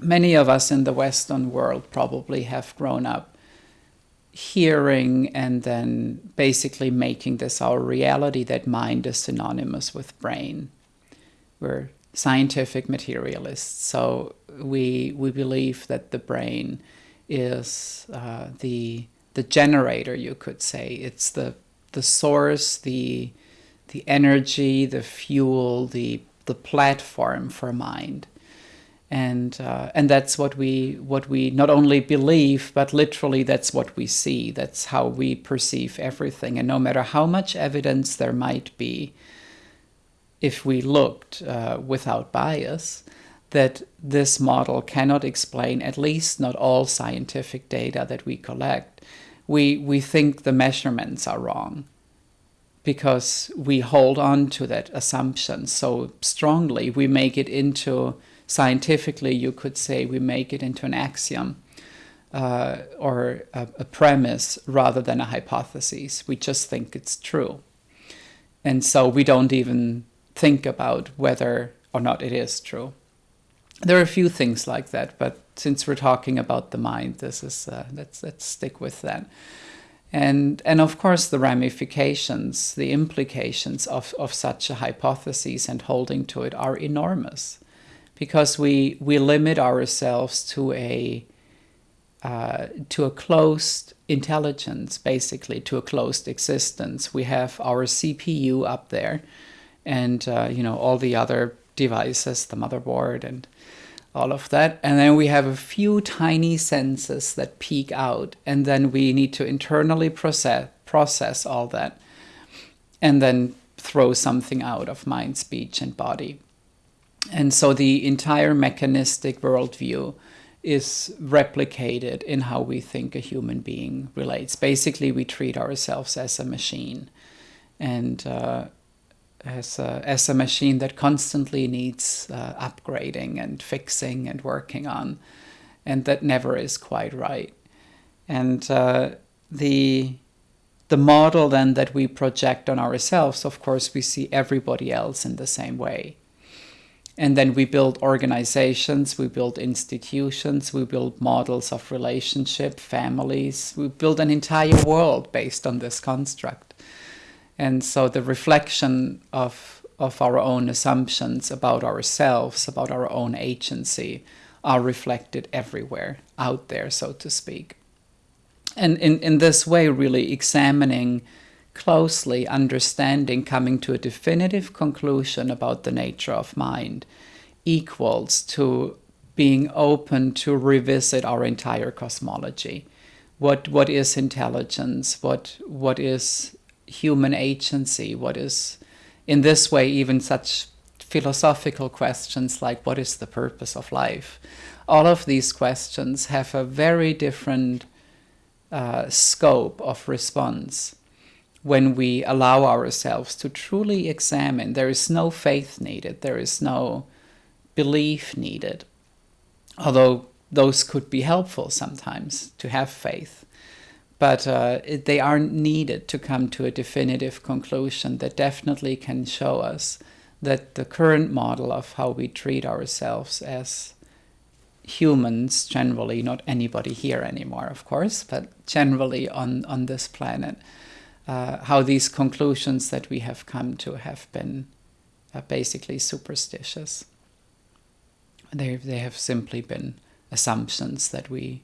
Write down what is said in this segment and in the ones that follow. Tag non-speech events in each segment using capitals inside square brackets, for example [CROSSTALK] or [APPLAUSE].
many of us in the Western world probably have grown up hearing and then basically making this our reality that mind is synonymous with brain. We're scientific materialists, so we we believe that the brain is uh, the the generator, you could say. It's the the source, the the energy, the fuel, the the platform for mind and uh, and that's what we what we not only believe but literally that's what we see. That's how we perceive everything. And no matter how much evidence there might be if we looked uh, without bias that this model cannot explain at least not all scientific data that we collect we we think the measurements are wrong. Because we hold on to that assumption so strongly we make it into scientifically, you could say we make it into an axiom uh, or a, a, premise rather than a hypothesis. We just think it's true. And so we don't even think about whether or not it is true. There are a few things like that, but since we're talking about the mind, this is uh, let's let's stick with that. And and of course the ramifications, the implications of, of such a hypothesis and holding to it are enormous because we we limit ourselves to a uh, to a closed intelligence, basically to a closed existence. We have our CPU up there, and uh, you know all the other devices, the motherboard, and all of that. And then we have a few tiny senses that peek out, and then we need to internally process process all that, and then throw something out of mind, speech, and body. And so the entire mechanistic worldview is replicated in how we think a human being relates. Basically, we treat ourselves as a machine and uh, as, a, as a machine that constantly needs uh, upgrading and fixing and working on, and that never is quite right. And uh, the the model then that we project on ourselves, of course, we see everybody else in the same way. And then we build organizations, we build institutions, we build models of relationship, families, we build an entire world based on this construct. And so the reflection of, of our own assumptions about ourselves, about our own agency, are reflected everywhere out there, so to speak. And in, in this way, really examining closely understanding, coming to a definitive conclusion about the nature of mind equals to being open to revisit our entire cosmology. What what is intelligence? What what is human agency? What is in this way even such philosophical questions like what is the purpose of life? All of these questions have a very different uh, scope of response when we allow ourselves to truly examine. There is no faith needed, there is no belief needed. Although those could be helpful sometimes to have faith. But uh, they aren't needed to come to a definitive conclusion that definitely can show us that the current model of how we treat ourselves as humans generally, not anybody here anymore, of course, but generally on, on this planet, uh, how these conclusions that we have come to have been uh, basically superstitious. They, they have simply been assumptions that we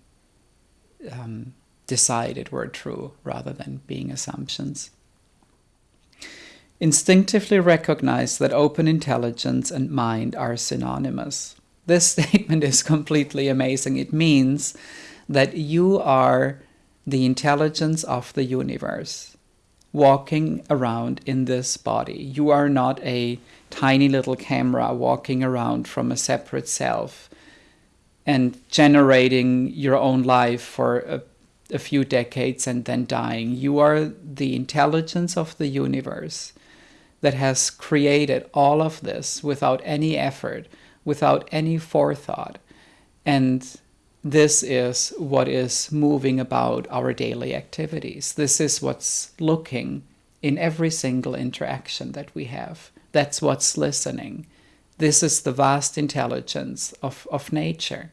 um, decided were true rather than being assumptions. Instinctively recognize that open intelligence and mind are synonymous. This [LAUGHS] statement is completely amazing. It means that you are the intelligence of the universe walking around in this body. You are not a tiny little camera walking around from a separate self and generating your own life for a, a few decades and then dying. You are the intelligence of the universe that has created all of this without any effort, without any forethought. And this is what is moving about our daily activities. This is what's looking in every single interaction that we have. That's what's listening. This is the vast intelligence of, of nature.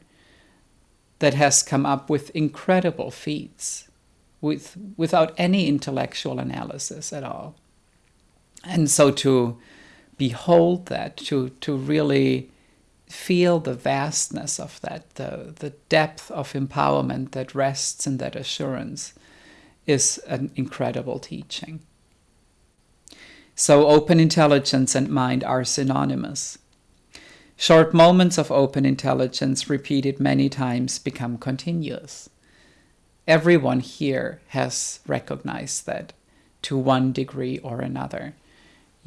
that has come up with incredible feats with, without any intellectual analysis at all. And so to behold that, to, to really feel the vastness of that, the, the depth of empowerment that rests in that assurance, is an incredible teaching. So, open intelligence and mind are synonymous. Short moments of open intelligence, repeated many times, become continuous. Everyone here has recognized that to one degree or another.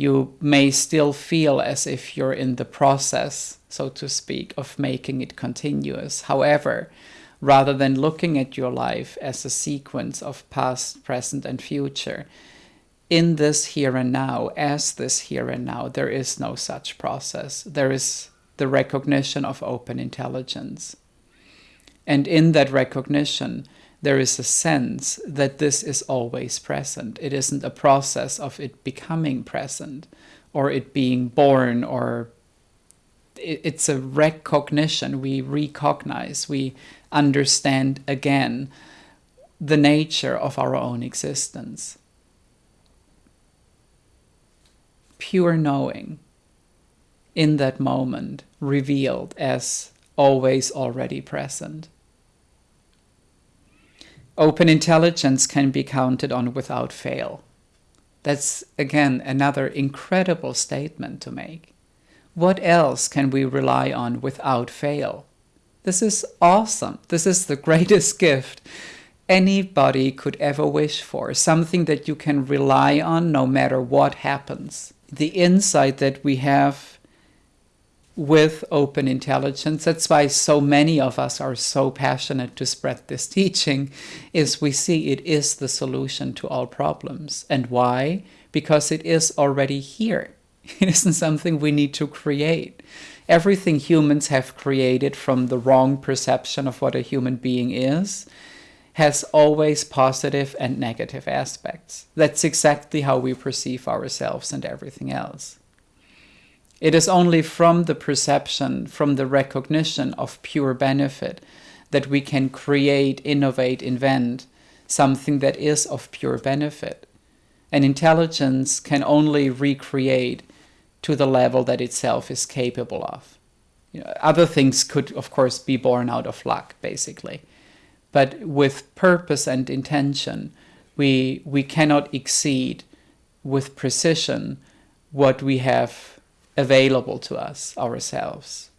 You may still feel as if you're in the process, so to speak, of making it continuous. However, rather than looking at your life as a sequence of past, present, and future, in this here and now, as this here and now, there is no such process. There is the recognition of open intelligence. And in that recognition, there is a sense that this is always present. It isn't a process of it becoming present or it being born or it's a recognition. We recognize, we understand again the nature of our own existence. Pure knowing in that moment revealed as always already present. Open intelligence can be counted on without fail. That's again another incredible statement to make. What else can we rely on without fail? This is awesome. This is the [LAUGHS] greatest gift anybody could ever wish for. Something that you can rely on no matter what happens. The insight that we have with open intelligence. That's why so many of us are so passionate to spread this teaching is we see it is the solution to all problems. And why? Because it is already here. [LAUGHS] It isn't something we need to create. Everything humans have created from the wrong perception of what a human being is has always positive and negative aspects. That's exactly how we perceive ourselves and everything else. It is only from the perception, from the recognition of pure benefit, that we can create, innovate, invent something that is of pure benefit. And intelligence can only recreate to the level that itself is capable of. You know, other things could, of course, be born out of luck, basically. But with purpose and intention, we, we cannot exceed with precision what we have available to us ourselves.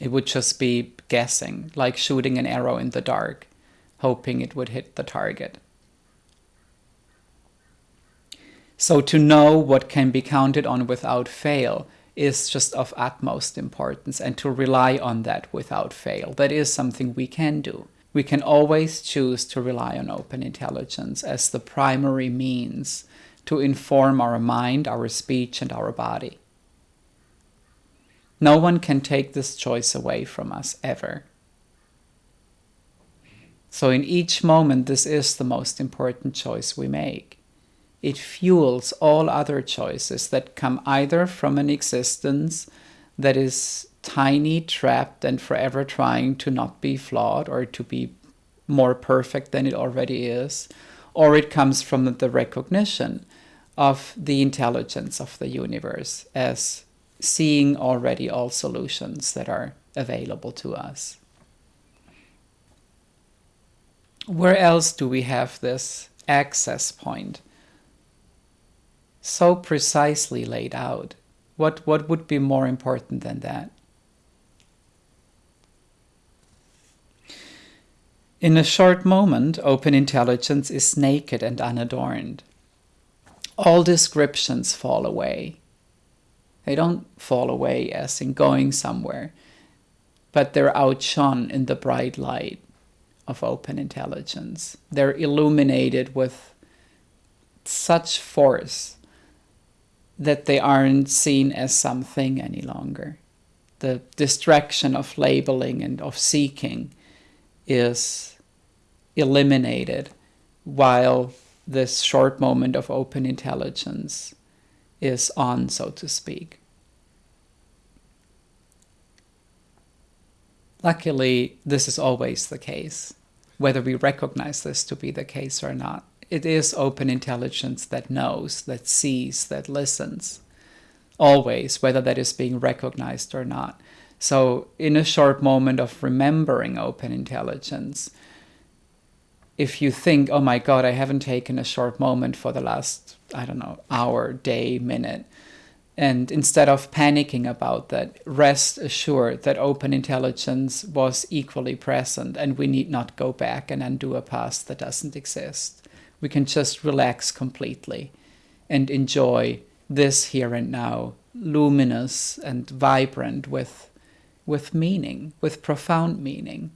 It would just be guessing, like shooting an arrow in the dark, hoping it would hit the target. So, to know what can be counted on without fail is just of utmost importance, and to rely on that without fail. That is something we can do. We can always choose to rely on open intelligence as the primary means to inform our mind, our speech, and our body. No one can take this choice away from us ever. So, in each moment, this is the most important choice we make. It fuels all other choices that come either from an existence that is tiny, trapped, and forever trying to not be flawed or to be more perfect than it already is, or it comes from the recognition of the intelligence of the universe as seeing already all solutions that are available to us. Where else do we have this access point so precisely laid out? What, what would be more important than that? In a short moment, open intelligence is naked and unadorned all descriptions fall away. They don't fall away as in going somewhere, but they're outshone in the bright light of open intelligence. They're illuminated with such force that they aren't seen as something any longer. The distraction of labeling and of seeking is eliminated while this short moment of open intelligence is on, so to speak. luckily, this is always the case, whether we recognize this to be the case or not. It is open intelligence that knows, that sees, that listens, always, whether that is being recognized or not. So, in a short moment of remembering open intelligence, if you think, oh my God, I haven't taken a short moment for the last, I don't know, hour, day, minute, and instead of panicking about that, rest assured that open intelligence was equally present and we need not go back and undo a past that doesn't exist. We can just relax completely and enjoy this here and now, luminous and vibrant with, with meaning, with profound meaning.